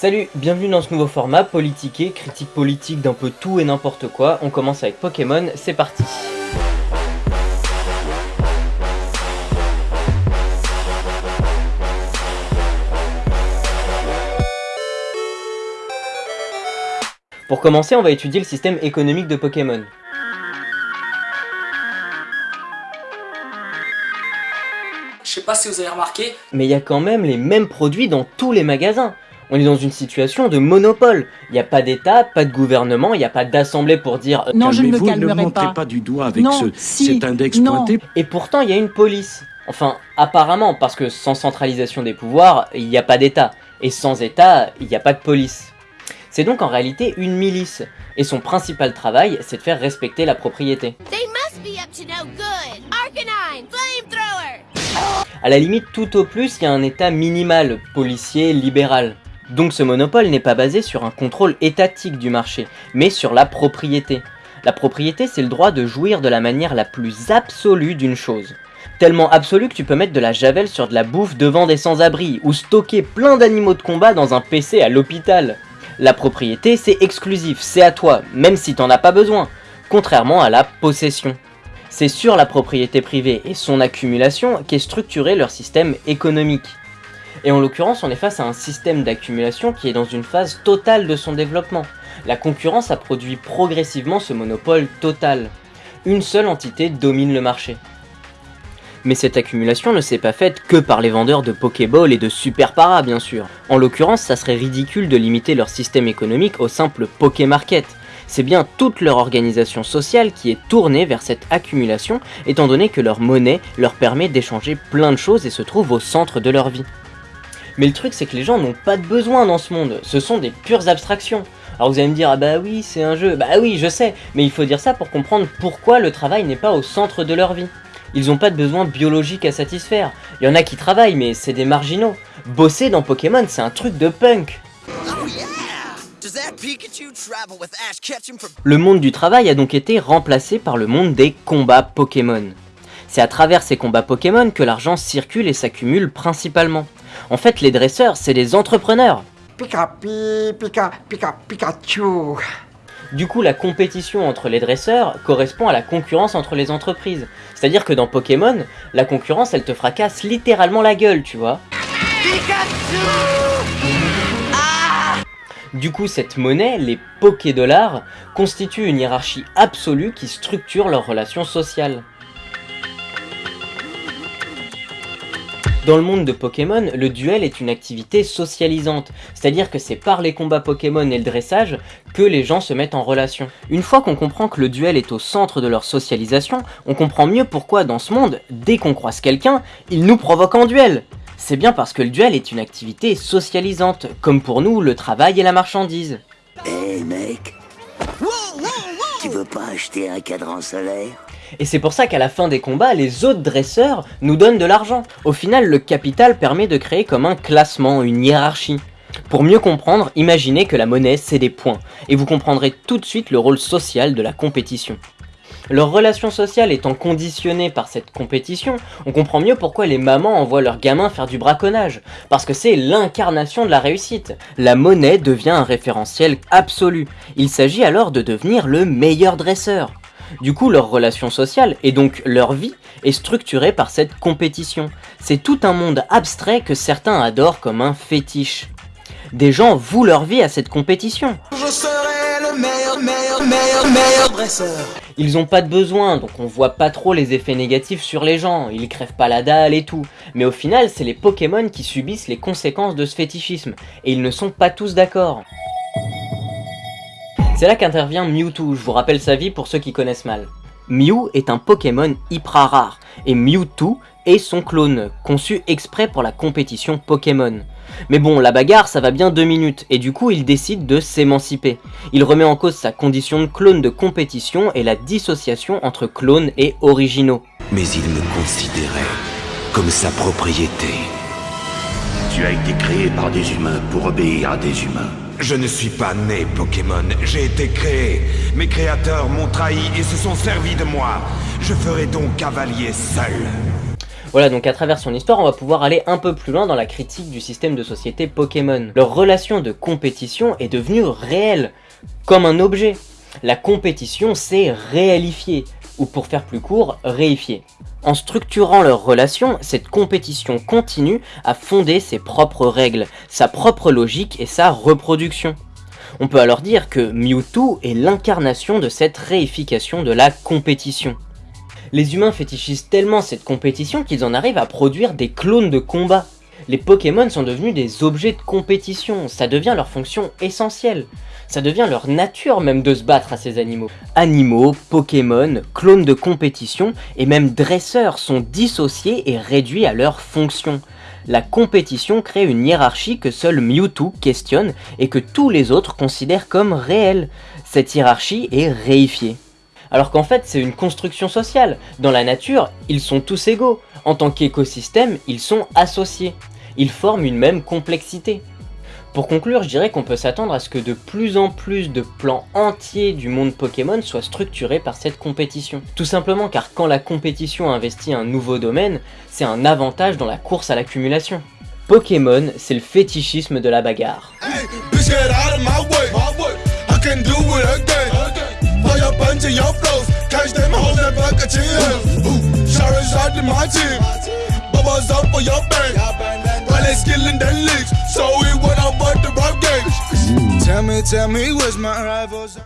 Salut, bienvenue dans ce nouveau format, Politiqué, critique politique d'un peu tout et n'importe quoi. On commence avec Pokémon, c'est parti Pour commencer, on va étudier le système économique de Pokémon. Je sais pas si vous avez remarqué. Mais il y a quand même les mêmes produits dans tous les magasins. On est dans une situation de monopole. Il n'y a pas d'État, pas de gouvernement, il n'y a pas d'assemblée pour dire euh, Non, je ne me calmerai ne montrez pas. pas du doigt avec Non, ce, si, cet index non. pointé. Et pourtant, il y a une police. Enfin, apparemment, parce que sans centralisation des pouvoirs, il n'y a pas d'État. Et sans État, il n'y a pas de police. C'est donc en réalité une milice. Et son principal travail, c'est de faire respecter la propriété. They must be up to no good. Arcanine, flamethrower. À la limite, tout au plus, il y a un État minimal, policier, libéral. Donc ce monopole n'est pas basé sur un contrôle étatique du marché, mais sur la propriété. La propriété, c'est le droit de jouir de la manière la plus absolue d'une chose. Tellement absolue que tu peux mettre de la javel sur de la bouffe devant des sans-abri, ou stocker plein d'animaux de combat dans un PC à l'hôpital. La propriété, c'est exclusif, c'est à toi, même si t'en as pas besoin, contrairement à la possession. C'est sur la propriété privée et son accumulation qu'est structuré leur système économique. Et en l'occurrence, on est face à un système d'accumulation qui est dans une phase totale de son développement. La concurrence a produit progressivement ce monopole total. Une seule entité domine le marché. Mais cette accumulation ne s'est pas faite que par les vendeurs de Pokéball et de Super Para, bien sûr. En l'occurrence, ça serait ridicule de limiter leur système économique au simple Pokémarket. C'est bien toute leur organisation sociale qui est tournée vers cette accumulation, étant donné que leur monnaie leur permet d'échanger plein de choses et se trouve au centre de leur vie. Mais le truc c'est que les gens n'ont pas de besoin dans ce monde, ce sont des pures abstractions. Alors vous allez me dire, ah bah oui, c'est un jeu, bah oui, je sais, mais il faut dire ça pour comprendre pourquoi le travail n'est pas au centre de leur vie. Ils n'ont pas de besoin biologique à satisfaire. Il y en a qui travaillent, mais c'est des marginaux. Bosser dans Pokémon, c'est un truc de punk. Oh yeah! Le monde du travail a donc été remplacé par le monde des combats Pokémon. C'est à travers ces combats Pokémon que l'argent circule et s'accumule principalement. En fait, les dresseurs, c'est des entrepreneurs. Pika pi, pika, pika, Pikachu. Du coup, la compétition entre les dresseurs correspond à la concurrence entre les entreprises. C'est-à-dire que dans Pokémon, la concurrence, elle te fracasse littéralement la gueule, tu vois. Du coup, cette monnaie, les Pokédollars, constitue une hiérarchie absolue qui structure leurs relations sociales. Dans le monde de Pokémon, le duel est une activité socialisante, c'est-à-dire que c'est par les combats Pokémon et le dressage que les gens se mettent en relation. Une fois qu'on comprend que le duel est au centre de leur socialisation, on comprend mieux pourquoi dans ce monde, dès qu'on croise quelqu'un, il nous provoque en duel C'est bien parce que le duel est une activité socialisante, comme pour nous le travail et la marchandise. Hé mec, tu veux pas acheter un cadran solaire? Et c'est pour ça qu'à la fin des combats, les autres dresseurs nous donnent de l'argent. Au final, le capital permet de créer comme un classement, une hiérarchie. Pour mieux comprendre, imaginez que la monnaie, c'est des points, et vous comprendrez tout de suite le rôle social de la compétition. Leur relation sociale étant conditionnée par cette compétition, on comprend mieux pourquoi les mamans envoient leurs gamins faire du braconnage, parce que c'est l'incarnation de la réussite. La monnaie devient un référentiel absolu, il s'agit alors de devenir le meilleur dresseur. Du coup, leur relation sociale, et donc leur vie, est structurée par cette compétition. C'est tout un monde abstrait que certains adorent comme un fétiche. Des gens vouent leur vie à cette compétition. Je serai le meilleur, meilleur, meilleur, meilleur dresseur. Ils ont pas de besoin, donc on voit pas trop les effets négatifs sur les gens, ils crèvent pas la dalle et tout. Mais au final, c'est les Pokémon qui subissent les conséquences de ce fétichisme, et ils ne sont pas tous d'accord. C'est là qu'intervient Mewtwo, je vous rappelle sa vie pour ceux qui connaissent mal. Mew est un Pokémon hyper rare, et Mewtwo est son clone, conçu exprès pour la compétition Pokémon. Mais bon, la bagarre ça va bien deux minutes, et du coup il décide de s'émanciper. Il remet en cause sa condition de clone de compétition et la dissociation entre clones et originaux. Mais il me considérait comme sa propriété. Tu as été créé par des humains pour obéir à des humains. Je ne suis pas né Pokémon, j'ai été créé. Mes créateurs m'ont trahi et se sont servis de moi. Je ferai donc cavalier seul. Voilà, donc à travers son histoire, on va pouvoir aller un peu plus loin dans la critique du système de société Pokémon. Leur relation de compétition est devenue réelle, comme un objet. La compétition s'est réalifiée, ou pour faire plus court, réifiée. En structurant leur relation, cette compétition continue à fonder ses propres règles, sa propre logique et sa reproduction. On peut alors dire que Mewtwo est l'incarnation de cette réification de la compétition. Les humains fétichisent tellement cette compétition qu'ils en arrivent à produire des clones de combat. Les Pokémon sont devenus des objets de compétition, ça devient leur fonction essentielle. Ça devient leur nature même de se battre à ces animaux. Animaux, Pokémon, clones de compétition et même dresseurs sont dissociés et réduits à leur fonction. La compétition crée une hiérarchie que seul Mewtwo questionne et que tous les autres considèrent comme réelle. Cette hiérarchie est réifiée. Alors qu'en fait c'est une construction sociale. Dans la nature, ils sont tous égaux. En tant qu'écosystème, ils sont associés. Ils forment une même complexité. Pour conclure, je dirais qu'on peut s'attendre à ce que de plus en plus de plans entiers du monde Pokémon soient structurés par cette compétition. Tout simplement car quand la compétition investit un nouveau domaine, c'est un avantage dans la course à l'accumulation. Pokémon, c'est le fétichisme de la bagarre. all that skill that. So it went up at the rock games. Tell me, tell me, where's my rivals?